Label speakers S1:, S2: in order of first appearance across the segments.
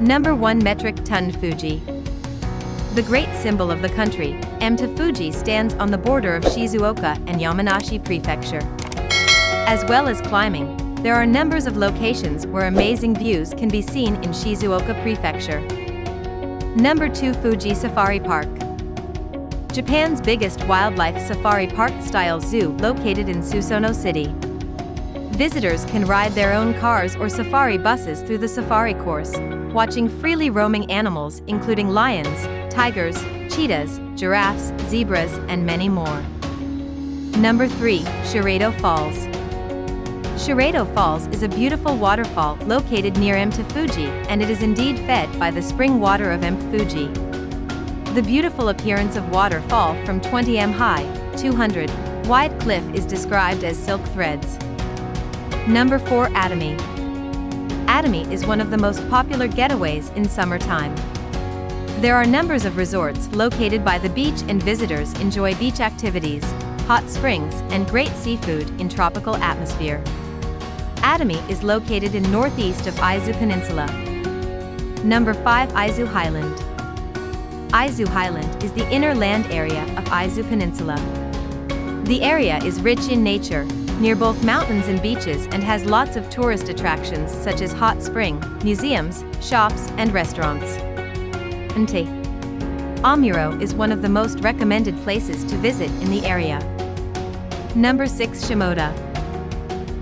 S1: Number 1 Metric Ton Fuji. The great symbol of the country, Mt Fuji stands on the border of Shizuoka and Yamanashi Prefecture. As well as climbing, there are numbers of locations where amazing views can be seen in Shizuoka Prefecture. Number 2 Fuji Safari Park. Japan's biggest wildlife safari park-style zoo located in Susono City. Visitors can ride their own cars or safari buses through the safari course, watching freely roaming animals including lions, tigers, cheetahs, giraffes, zebras, and many more. Number 3. Shiraito Falls. Shiraito Falls is a beautiful waterfall located near Mt Fuji and it is indeed fed by the spring water of Mt Fuji. The beautiful appearance of waterfall from 20 m high, 200 wide cliff is described as silk threads. Number 4 Atami. Atami is one of the most popular getaways in summertime. There are numbers of resorts located by the beach and visitors enjoy beach activities, hot springs, and great seafood in tropical atmosphere. Atami is located in northeast of Izu Peninsula. Number 5 Izu Highland. Izu Highland is the inner land area of Izu Peninsula. The area is rich in nature, near both mountains and beaches and has lots of tourist attractions such as hot spring, museums, shops, and restaurants. Nte. Omuro is one of the most recommended places to visit in the area. Number 6 Shimoda.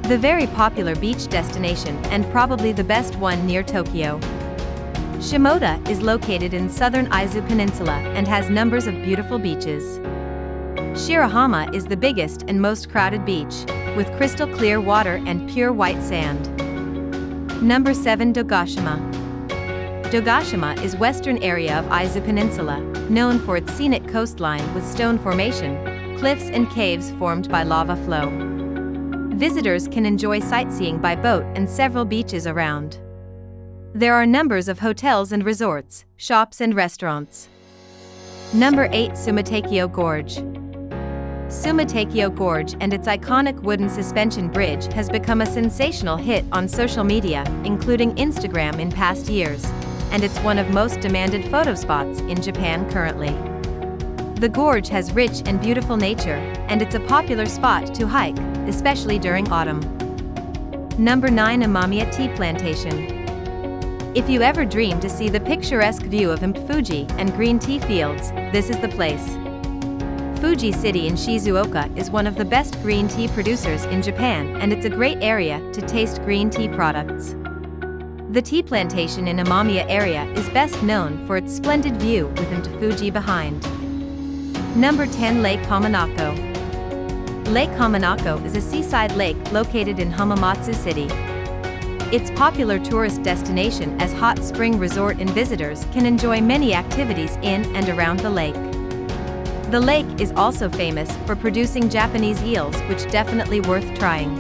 S1: The very popular beach destination and probably the best one near Tokyo. Shimoda is located in southern Izu Peninsula and has numbers of beautiful beaches. Shirahama is the biggest and most crowded beach, with crystal clear water and pure white sand. Number 7 Dogashima. Dogashima is western area of Izu Peninsula, known for its scenic coastline with stone formation, cliffs and caves formed by lava flow. Visitors can enjoy sightseeing by boat and several beaches around. There are numbers of hotels and resorts, shops and restaurants. Number 8 Sumatakyo Gorge. Sumatakyo Gorge and its iconic wooden suspension bridge has become a sensational hit on social media, including Instagram in past years and it's one of most demanded photo spots in Japan currently. The gorge has rich and beautiful nature, and it's a popular spot to hike, especially during autumn. Number 9 Imamiya Tea Plantation. If you ever dream to see the picturesque view of Mt Fuji and green tea fields, this is the place. Fuji City in Shizuoka is one of the best green tea producers in Japan and it's a great area to taste green tea products. The tea plantation in Imamiya area is best known for its splendid view with Mt Fuji behind. Number 10 Lake Hamanako. Lake Hamanako is a seaside lake located in Hamamatsu City. It's popular tourist destination as hot spring resort and visitors can enjoy many activities in and around the lake. The lake is also famous for producing Japanese eels which definitely worth trying.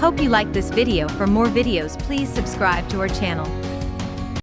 S1: Hope you liked this video for more videos please subscribe to our channel.